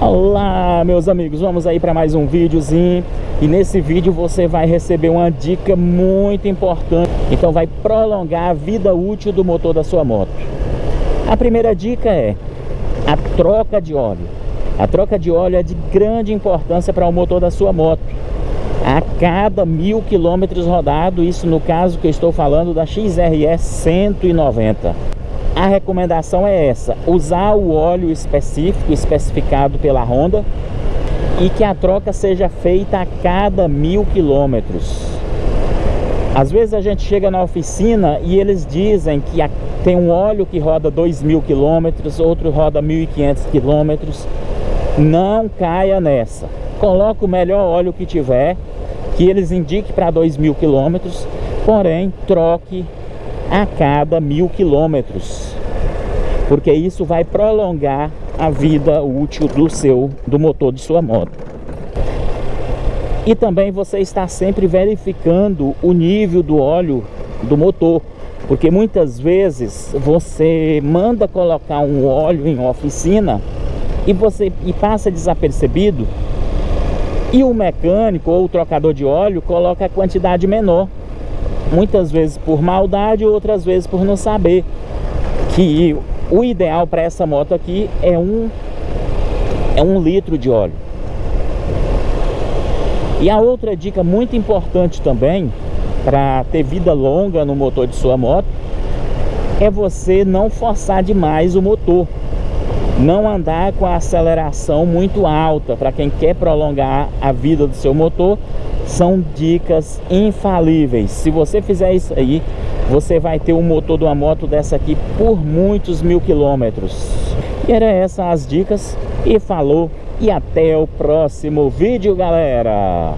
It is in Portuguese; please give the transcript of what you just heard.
Olá meus amigos, vamos aí para mais um videozinho. E nesse vídeo você vai receber uma dica muito importante. Então vai prolongar a vida útil do motor da sua moto. A primeira dica é a troca de óleo. A troca de óleo é de grande importância para o motor da sua moto. A cada mil quilômetros rodado isso no caso que eu estou falando da XRE 190 a recomendação é essa, usar o óleo específico, especificado pela Honda e que a troca seja feita a cada mil quilômetros. Às vezes a gente chega na oficina e eles dizem que tem um óleo que roda 2 mil quilômetros, outro roda 1.500 quilômetros. Não caia nessa. Coloque o melhor óleo que tiver, que eles indiquem para 2 mil quilômetros, porém troque a cada mil quilômetros porque isso vai prolongar a vida útil do seu do motor de sua moto. E também você está sempre verificando o nível do óleo do motor porque muitas vezes você manda colocar um óleo em oficina e você e passa desapercebido e o mecânico ou o trocador de óleo coloca a quantidade menor muitas vezes por maldade, outras vezes por não saber que o ideal para essa moto aqui é um, é um litro de óleo. E a outra dica muito importante também para ter vida longa no motor de sua moto é você não forçar demais o motor não andar com a aceleração muito alta. Para quem quer prolongar a vida do seu motor são dicas infalíveis. Se você fizer isso aí você vai ter um motor de uma moto dessa aqui por muitos mil quilômetros. E era essas as dicas. E falou e até o próximo vídeo galera